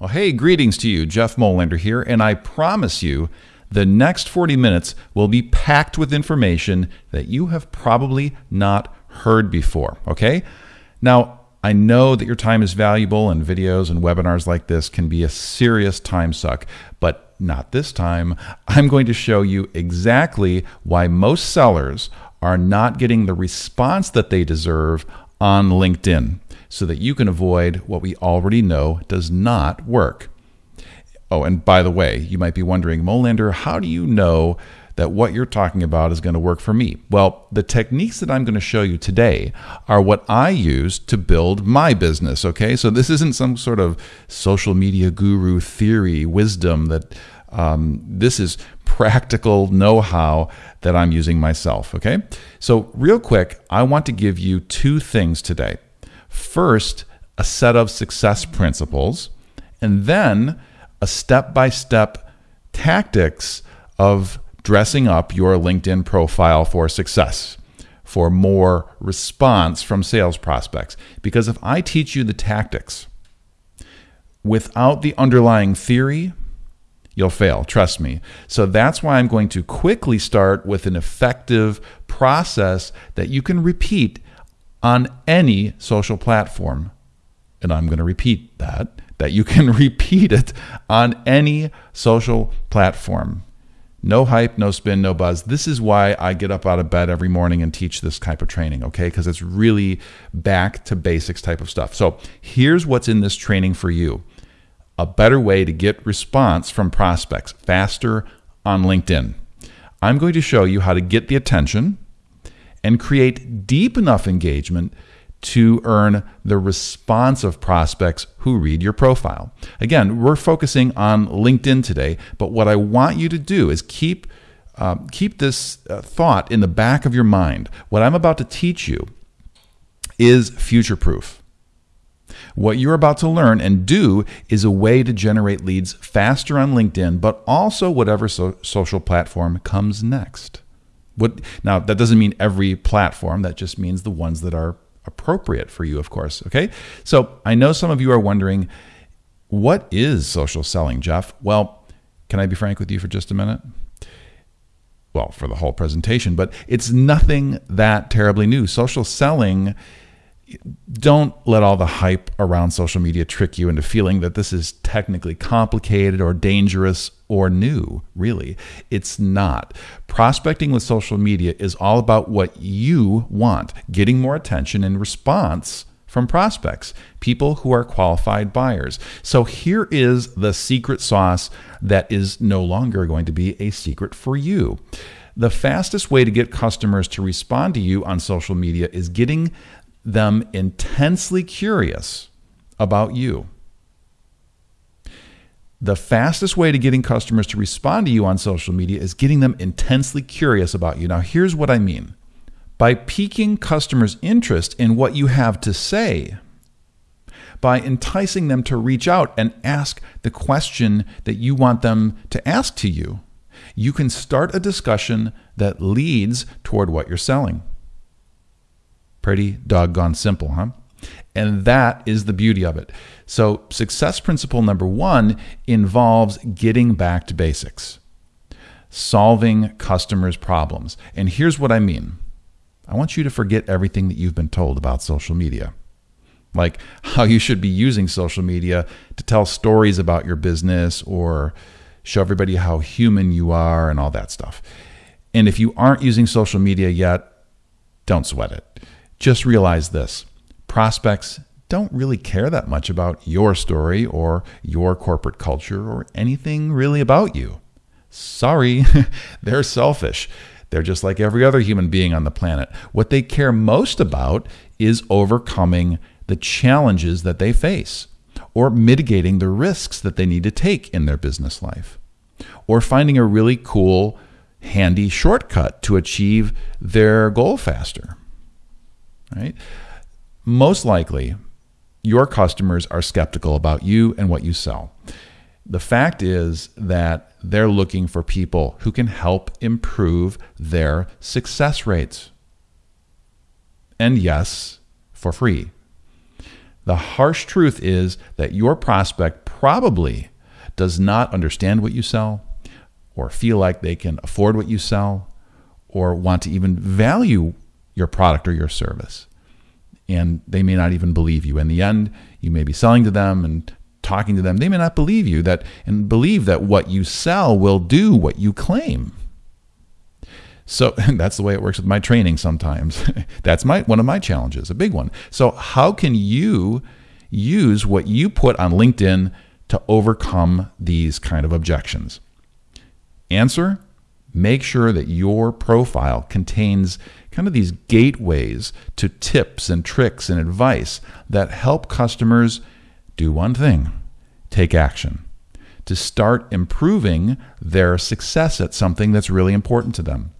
Well, hey, greetings to you. Jeff Molander here, and I promise you the next 40 minutes will be packed with information that you have probably not heard before, okay? Now, I know that your time is valuable and videos and webinars like this can be a serious time suck, but not this time. I'm going to show you exactly why most sellers are not getting the response that they deserve on LinkedIn so that you can avoid what we already know does not work. Oh, and by the way, you might be wondering, Molander, how do you know that what you're talking about is going to work for me? Well, the techniques that I'm going to show you today are what I use to build my business, okay? So this isn't some sort of social media guru theory, wisdom that um, this is practical know how that I'm using myself, okay? So, real quick, I want to give you two things today. First, a set of success principles, and then a step by step tactics of dressing up your LinkedIn profile for success, for more response from sales prospects. Because if I teach you the tactics without the underlying theory, you'll fail, trust me. So that's why I'm going to quickly start with an effective process that you can repeat on any social platform. And I'm going to repeat that, that you can repeat it on any social platform. No hype, no spin, no buzz. This is why I get up out of bed every morning and teach this type of training, okay? Because it's really back to basics type of stuff. So here's what's in this training for you a better way to get response from prospects faster on LinkedIn. I'm going to show you how to get the attention and create deep enough engagement to earn the response of prospects who read your profile. Again, we're focusing on LinkedIn today, but what I want you to do is keep uh, keep this uh, thought in the back of your mind. What I'm about to teach you is future proof. What you're about to learn and do is a way to generate leads faster on LinkedIn, but also whatever so- social platform comes next. What now that doesn't mean every platform, that just means the ones that are appropriate for you, of course. Okay? So I know some of you are wondering, what is social selling, Jeff? Well, can I be frank with you for just a minute? Well, for the whole presentation, but it's nothing that terribly new. Social selling don't let all the hype around social media trick you into feeling that this is technically complicated or dangerous or new, really. It's not. Prospecting with social media is all about what you want, getting more attention and response from prospects, people who are qualified buyers. So here is the secret sauce that is no longer going to be a secret for you. The fastest way to get customers to respond to you on social media is getting them intensely curious about you. The fastest way to getting customers to respond to you on social media is getting them intensely curious about you. Now, here's what I mean by piquing customers' interest in what you have to say, by enticing them to reach out and ask the question that you want them to ask to you, you can start a discussion that leads toward what you're selling. Pretty doggone simple, huh? And that is the beauty of it. So, success principle number one involves getting back to basics, solving customers' problems. And here's what I mean I want you to forget everything that you've been told about social media, like how you should be using social media to tell stories about your business or show everybody how human you are and all that stuff. And if you aren't using social media yet, don't sweat it. Just realize this prospects don't really care that much about your story or your corporate culture or anything really about you. Sorry, they're selfish. They're just like every other human being on the planet. What they care most about is overcoming the challenges that they face or mitigating the risks that they need to take in their business life or finding a really cool, handy shortcut to achieve their goal faster right? Most likely, your customers are skeptical about you and what you sell. The fact is that they're looking for people who can help improve their success rates. And yes, for free. The harsh truth is that your prospect probably does not understand what you sell or feel like they can afford what you sell or want to even value your product or your service. And they may not even believe you. In the end, you may be selling to them and talking to them. They may not believe you that and believe that what you sell will do what you claim. So that's the way it works with my training sometimes. that's my one of my challenges, a big one. So how can you use what you put on LinkedIn to overcome these kind of objections? Answer make sure that your profile contains kind of these gateways to tips and tricks and advice that help customers do one thing take action to start improving their success at something that's really important to them.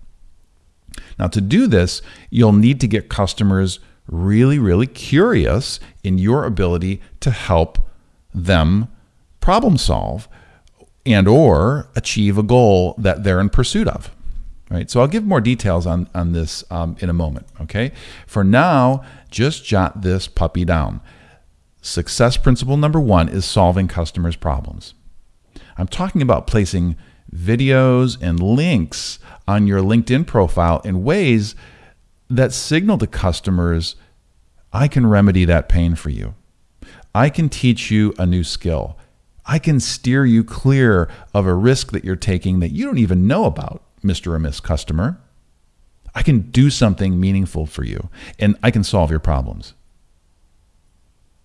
Now, to do this, you'll need to get customers really, really curious in your ability to help them problem solve and or achieve a goal that they're in pursuit of right? So i'll give more details on, on this um, in a moment okay? For now just jot this puppy down. Success principle number one is solving customers problems. I'm talking about placing videos and links on your linkedin profile in ways that signal to customers i can remedy that pain for you. I can teach you a new skill. I can steer you clear of a risk that you're taking that you don't even know about, Mr. or Miss Customer. I can do something meaningful for you and I can solve your problems.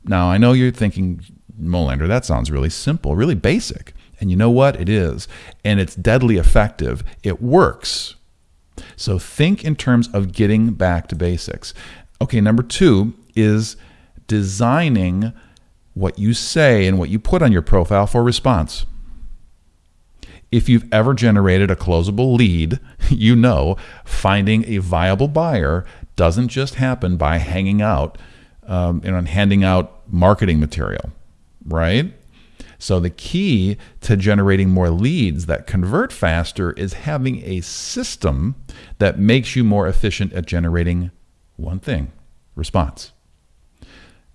Now, I know you're thinking, Molander, that sounds really simple, really basic. And you know what? It is. And it's deadly effective. It works. So think in terms of getting back to basics. Okay, number two is designing what you say and what you put on your profile for response. If you've ever generated a closable lead, you know finding a viable buyer doesn't just happen by hanging out um, and handing out marketing material, right? So, the key to generating more leads that convert faster is having a system that makes you more efficient at generating one thing response.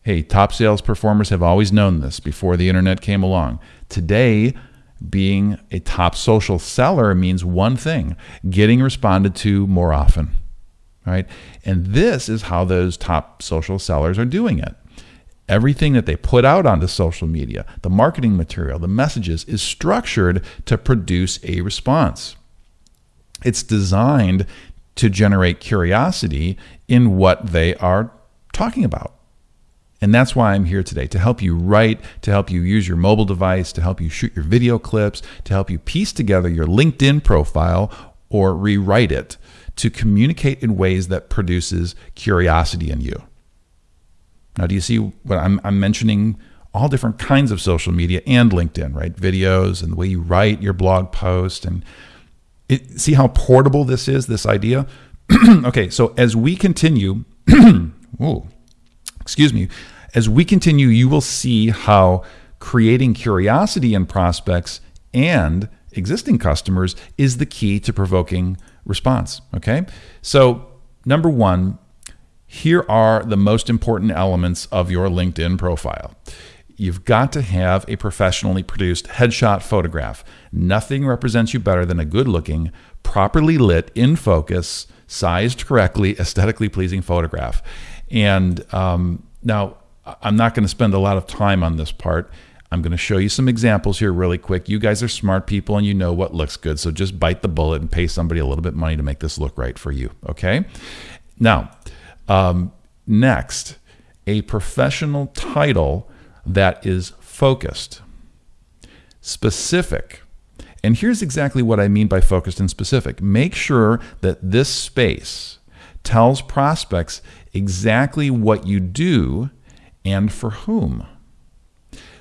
Hey, top sales performers have always known this before the internet came along. Today, being a top social seller means one thing getting responded to more often. Right? And this is how those top social sellers are doing it. Everything that they put out onto social media, the marketing material, the messages, is structured to produce a response. It's designed to generate curiosity in what they are talking about. And that's why I'm here today to help you write, to help you use your mobile device, to help you shoot your video clips, to help you piece together your LinkedIn profile or rewrite it to communicate in ways that produces curiosity in you. Now, do you see what I'm, I'm mentioning? All different kinds of social media and LinkedIn, right? Videos and the way you write your blog post. And it, see how portable this is, this idea? okay, so as we continue, ooh, excuse me, as we continue, you will see how creating curiosity in prospects and existing customers is the key to provoking response. Okay. So, number one, here are the most important elements of your LinkedIn profile. You've got to have a professionally produced headshot photograph. Nothing represents you better than a good looking, properly lit, in focus, sized correctly, aesthetically pleasing photograph. And um, now, I'm not going to spend a lot of time on this part. I'm going to show you some examples here really quick. You guys are smart people and you know what looks good. So just bite the bullet and pay somebody a little bit money to make this look right for you. Okay. Now, um, next, a professional title that is focused, specific. And here's exactly what I mean by focused and specific. Make sure that this space tells prospects exactly what you do and for whom.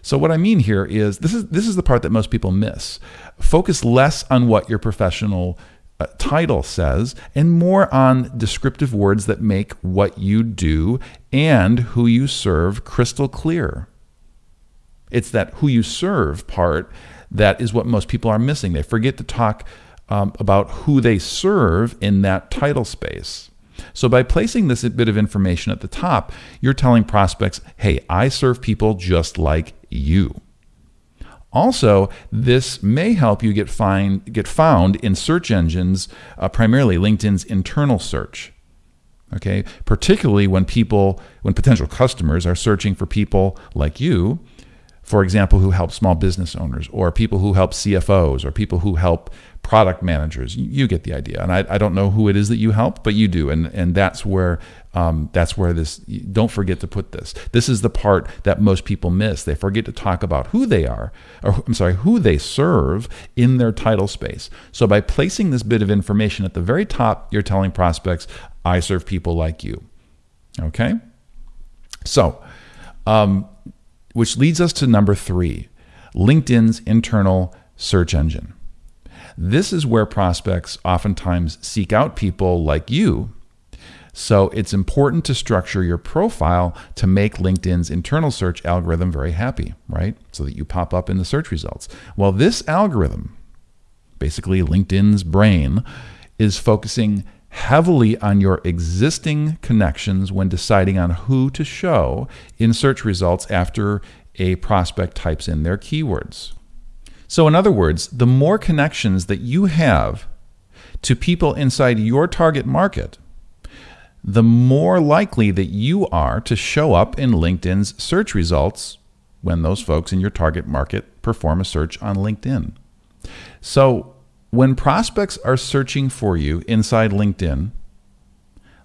So what I mean here is this is this is the part that most people miss. Focus less on what your professional uh, title says and more on descriptive words that make what you do and who you serve crystal clear. It's that who you serve part that is what most people are missing. They forget to talk um, about who they serve in that title space. So by placing this bit of information at the top, you're telling prospects, hey, I serve people just like you. Also, this may help you get, find, get found in search engines, uh, primarily LinkedIn's internal search. Okay, particularly when people, when potential customers are searching for people like you, for example, who help small business owners, or people who help CFOs, or people who help product managers. You get the idea. And I, I don't know who it is that you help, but you do. And, and that's where um, that's where this, don't forget to put this. This is the part that most people miss. They forget to talk about who they are, or I'm sorry, who they serve in their title space. So by placing this bit of information at the very top, you're telling prospects, I serve people like you. Okay? So, um, which leads us to number three LinkedIn's internal search engine. This is where prospects oftentimes seek out people like you. So it's important to structure your profile to make LinkedIn's internal search algorithm very happy, right? So that you pop up in the search results. Well, this algorithm, basically LinkedIn's brain, is focusing heavily on your existing connections when deciding on who to show in search results after a prospect types in their keywords. So, in other words, the more connections that you have to people inside your target market, the more likely that you are to show up in LinkedIn's search results when those folks in your target market perform a search on LinkedIn. So, when prospects are searching for you inside LinkedIn,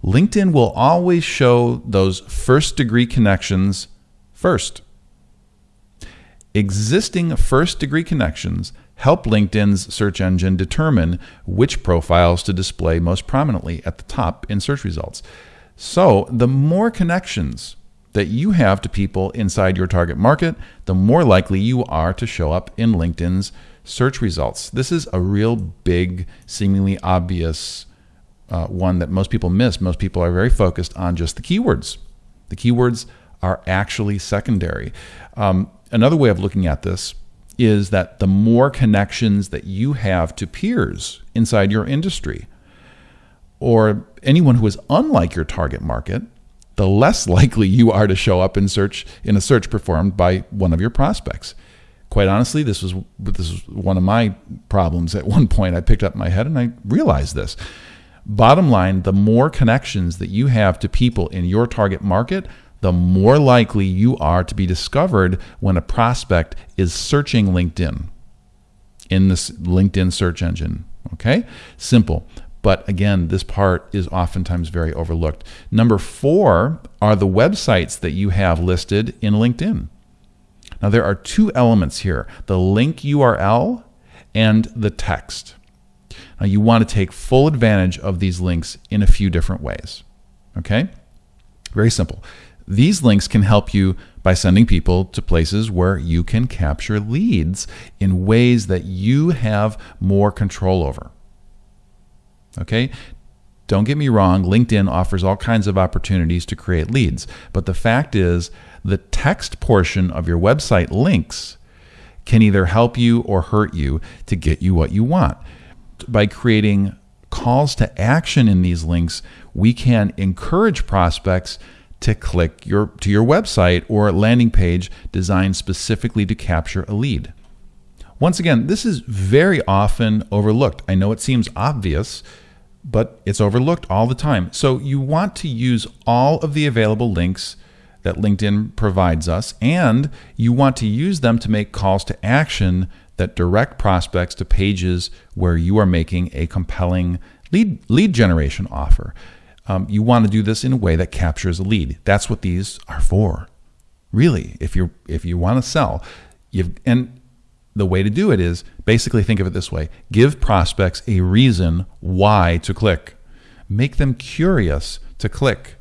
LinkedIn will always show those first degree connections first. Existing first degree connections help LinkedIn's search engine determine which profiles to display most prominently at the top in search results. So, the more connections that you have to people inside your target market, the more likely you are to show up in LinkedIn's search results. This is a real big, seemingly obvious uh, one that most people miss. Most people are very focused on just the keywords. The keywords are actually secondary. Um, another way of looking at this is that the more connections that you have to peers inside your industry or anyone who is unlike your target market, the less likely you are to show up in search in a search performed by one of your prospects. Quite honestly, this was this was one of my problems at one point. I picked up my head and I realized this. Bottom line, the more connections that you have to people in your target market, the more likely you are to be discovered when a prospect is searching LinkedIn in this LinkedIn search engine. Okay? Simple. But again, this part is oftentimes very overlooked. Number four are the websites that you have listed in LinkedIn. Now, there are two elements here the link URL and the text. Now, you want to take full advantage of these links in a few different ways. Okay? Very simple. These links can help you by sending people to places where you can capture leads in ways that you have more control over. Okay? Don't get me wrong, LinkedIn offers all kinds of opportunities to create leads, but the fact is, the text portion of your website links can either help you or hurt you to get you what you want. By creating calls to action in these links, we can encourage prospects to click your to your website or landing page designed specifically to capture a lead. Once again, this is very often overlooked. I know it seems obvious, but it's overlooked all the time. So you want to use all of the available links that LinkedIn provides us, and you want to use them to make calls to action that direct prospects to pages where you are making a compelling lead lead generation offer um, you want to do this in a way that captures a lead. That's what these are for. Really, if you if you want to sell, you and the way to do it is basically think of it this way: give prospects a reason why to click, make them curious to click.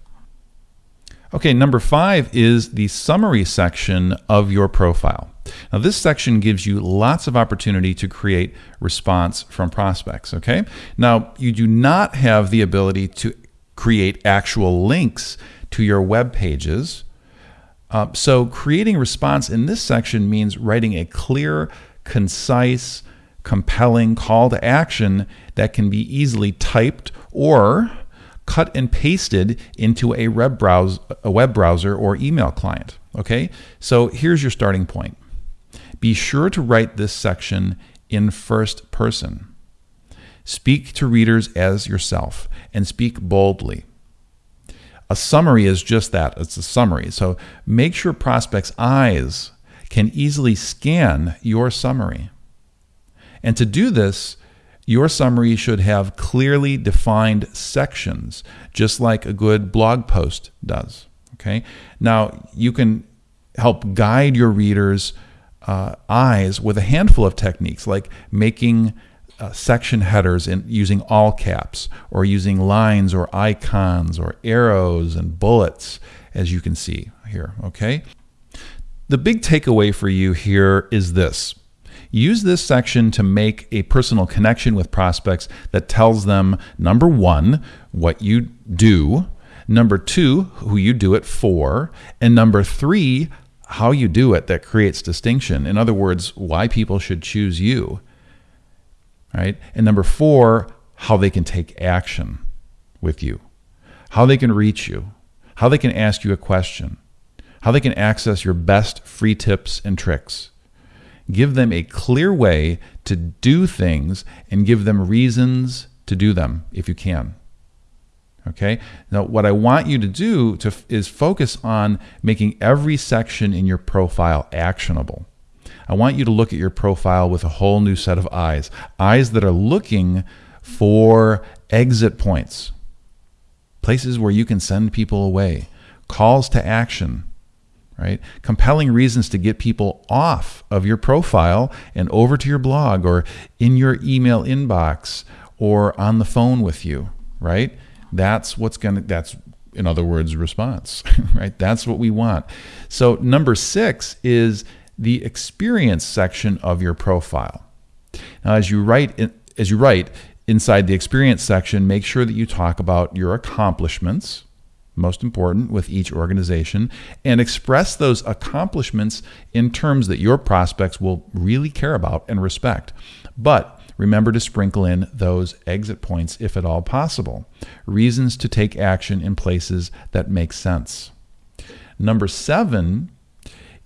Okay, number five is the summary section of your profile. Now, this section gives you lots of opportunity to create response from prospects. Okay, now you do not have the ability to create actual links to your web pages. Uh, so, creating response in this section means writing a clear, concise, compelling call to action that can be easily typed or cut and pasted into a web a web browser or email client. Okay, so here's your starting point. Be sure to write this section in first person. Speak to readers as yourself and speak boldly. A summary is just that it's a summary. So make sure prospects' eyes can easily scan your summary. And to do this, your summary should have clearly defined sections, just like a good blog post does. Okay. Now, you can help guide your readers' uh, eyes with a handful of techniques, like making uh, section headers in using all caps, or using lines or icons or arrows and bullets, as you can see here. Okay. The big takeaway for you here is this Use this section to make a personal connection with prospects that tells them number one, what you do, number two, who you do it for, and number three, how you do it that creates distinction. In other words, why people should choose you. Right? And number four, how they can take action with you, how they can reach you, how they can ask you a question, how they can access your best free tips and tricks. Give them a clear way to do things and give them reasons to do them if you can. Okay? Now, what I want you to do to, is focus on making every section in your profile actionable. I want you to look at your profile with a whole new set of eyes eyes that are looking for exit points, places where you can send people away, calls to action right? Compelling reasons to get people off of your profile and over to your blog or in your email inbox or on the phone with you, right? That's what's going to, that's, in other words, response, right? That's what we want. So, number six is the experience section of your profile. Now, as you write, as you write inside the experience section, make sure that you talk about your accomplishments, most important with each organization, and express those accomplishments in terms that your prospects will really care about and respect. But remember to sprinkle in those exit points if at all possible, reasons to take action in places that make sense. Number seven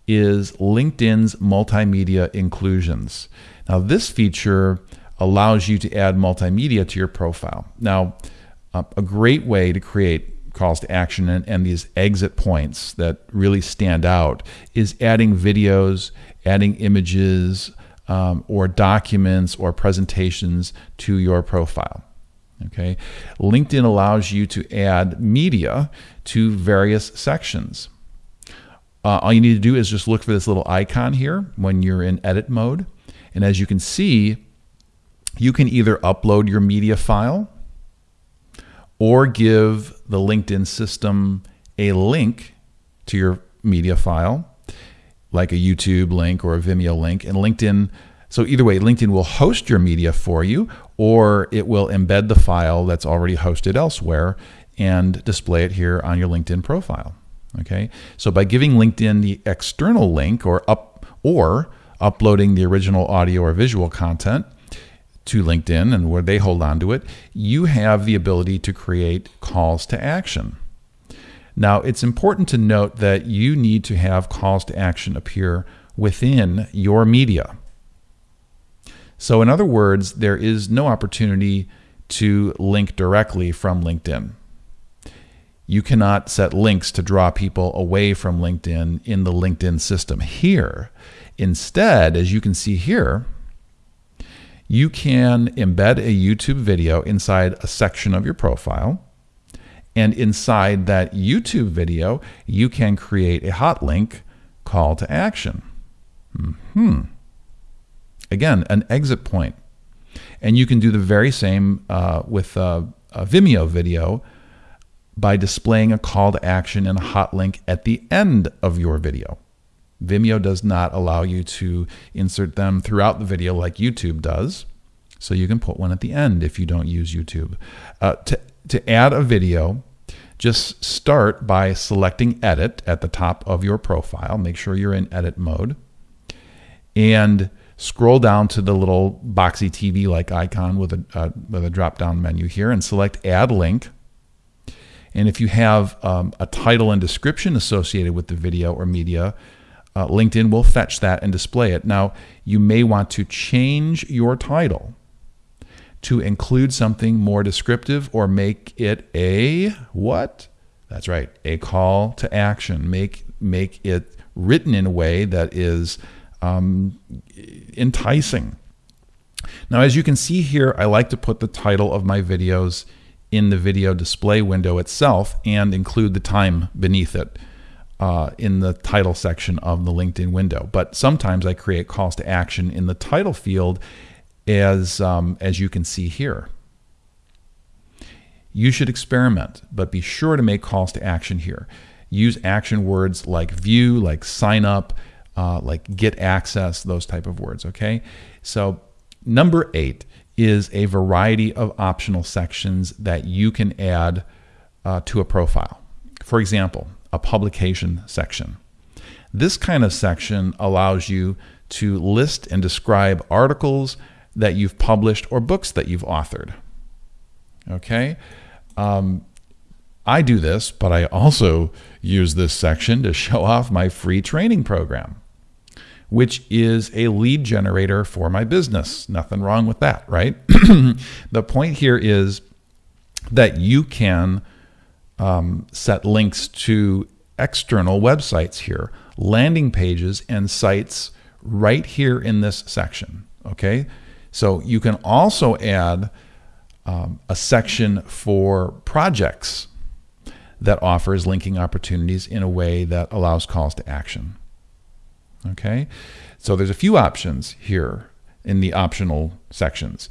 is LinkedIn's multimedia inclusions. Now, this feature allows you to add multimedia to your profile. Now, a great way to create calls to action and, and these exit points that really stand out is adding videos, adding images, um, or documents or presentations to your profile. Okay, LinkedIn allows you to add media to various sections. Uh, all you need to do is just look for this little icon here when you're in edit mode. And as you can see, you can either upload your media file or give the LinkedIn system a link to your media file, like a YouTube link or a Vimeo link. And LinkedIn, so either way, LinkedIn will host your media for you, or it will embed the file that's already hosted elsewhere and display it here on your LinkedIn profile. Okay, so by giving LinkedIn the external link or up or uploading the original audio or visual content, to LinkedIn and where they hold on to it, you have the ability to create calls to action. Now, it's important to note that you need to have calls to action appear within your media. So, in other words, there is no opportunity to link directly from LinkedIn. You cannot set links to draw people away from LinkedIn in the LinkedIn system here. Instead, as you can see here, you can embed a YouTube video inside a section of your profile. And inside that YouTube video, you can create a hot link call to action. Hmm. Again, an exit point. And you can do the very same uh, with a, a Vimeo video by displaying a call to action and a hot link at the end of your video. Vimeo does not allow you to insert them throughout the video like YouTube does. So you can put one at the end if you don't use YouTube. Uh, to, to add a video, just start by selecting edit at the top of your profile. Make sure you're in edit mode. And scroll down to the little boxy TV like icon with a, uh, with a drop down menu here and select add link. And if you have um, a title and description associated with the video or media, uh, LinkedIn will fetch that and display it. Now, you may want to change your title to include something more descriptive or make it a what? That's right, a call to action. Make make it written in a way that is um, enticing. Now, as you can see here, I like to put the title of my videos in the video display window itself and include the time beneath it uh, in the title section of the LinkedIn window. But sometimes I create calls to action in the title field as, um, as you can see here. You should experiment, but be sure to make calls to action here. Use action words like view, like sign up, uh, like get access, those type of words, okay? So number eight is a variety of optional sections that you can add uh, to a profile. For example, a publication section. This kind of section allows you to list and describe articles that you've published or books that you've authored. Okay? Um, I do this, but I also use this section to show off my free training program, which is a lead generator for my business. Nothing wrong with that, right? the point here is that you can um, set links to external websites here, landing pages and sites right here in this section. Okay, so you can also add um, a section for projects that offers linking opportunities in a way that allows calls to action. Okay, so there's a few options here in the optional sections.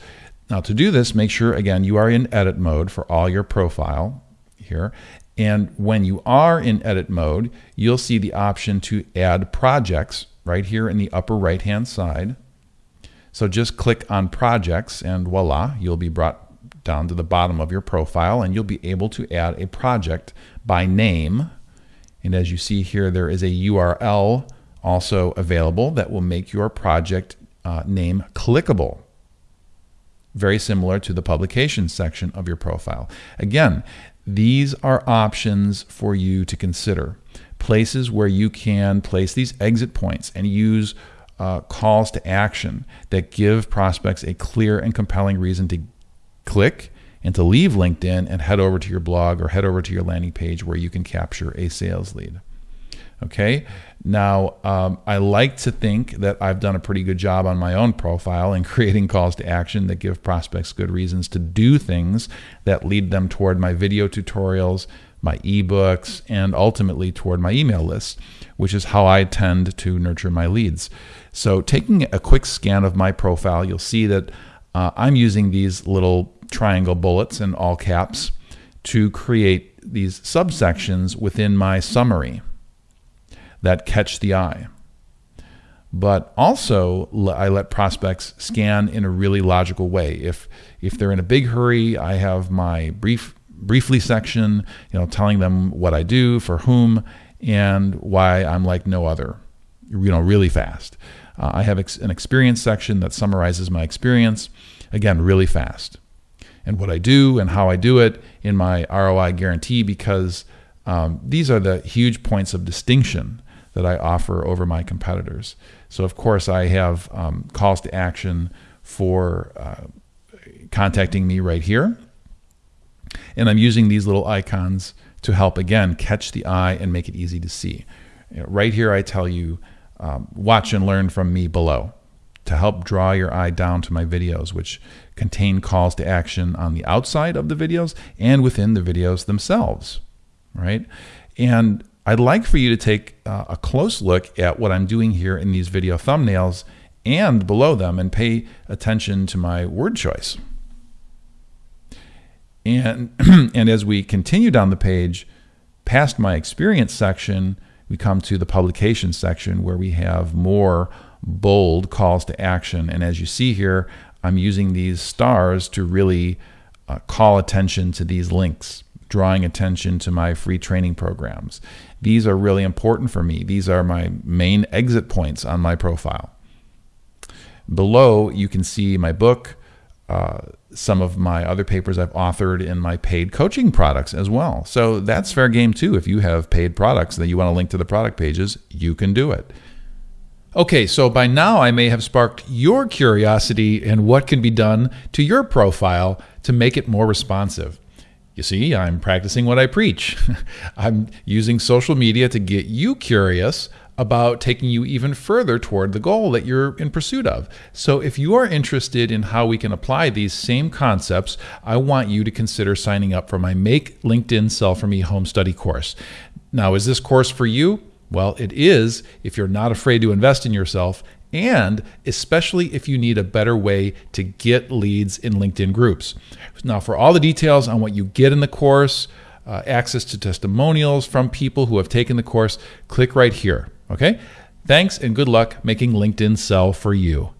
Now to do this, make sure again you are in edit mode for all your profile here. And when you are in edit mode, you'll see the option to add projects right here in the upper right hand side. So just click on projects and voila, you'll be brought down to the bottom of your profile and you'll be able to add a project by name. And as you see here, there is a URL also available that will make your project uh, name clickable very similar to the publication section of your profile. Again, these are options for you to consider. Places where you can place these exit points and use uh, calls to action that give prospects a clear and compelling reason to click and to leave LinkedIn and head over to your blog or head over to your landing page where you can capture a sales lead. Okay. Now, um, I like to think that I've done a pretty good job on my own profile in creating calls to action that give prospects good reasons to do things that lead them toward my video tutorials, my ebooks, and ultimately toward my email list, which is how I tend to nurture my leads. So, taking a quick scan of my profile, you'll see that uh, I'm using these little triangle bullets in all caps to create these subsections within my summary that catch the eye. But also, I let prospects scan in a really logical way. If if they're in a big hurry, I have my brief briefly section, you know, telling them what I do, for whom, and why I'm like no other. You know, really fast. Uh, I have ex- an experience section that summarizes my experience, again, really fast, and what I do and how I do it in my ROI guarantee because um, these are the huge points of distinction that I offer over my competitors. So, of course, I have um, calls to action for uh, contacting me right here. And I'm using these little icons to help, again, catch the eye and make it easy to see. You know, right here, I tell you, um, watch and learn from me below to help draw your eye down to my videos, which contain calls to action on the outside of the videos and within the videos themselves, right? And I'd like for you to take uh, a close look at what I'm doing here in these video thumbnails and below them and pay attention to my word choice. And, and as we continue down the page, past my experience section, we come to the publication section where we have more bold calls to action. And as you see here, I'm using these stars to really uh, call attention to these links drawing attention to my free training programs. These are really important for me. These are my main exit points on my profile. Below, you can see my book, uh, some of my other papers I've authored in my paid coaching products as well. So that's fair game too. If you have paid products that you want to link to the product pages, you can do it. Okay, so by now I may have sparked your curiosity in what can be done to your profile to make it more responsive. You see, I'm practicing what I preach. I'm using social media to get you curious about taking you even further toward the goal that you're in pursuit of. So, if you are interested in how we can apply these same concepts, I want you to consider signing up for my Make LinkedIn Sell for Me home study course. Now, is this course for you? Well, it is if you're not afraid to invest in yourself, and especially if you need a better way to get leads in LinkedIn groups. Now, for all the details on what you get in the course, uh, access to testimonials from people who have taken the course, click right here. Okay? Thanks and good luck making LinkedIn sell for you.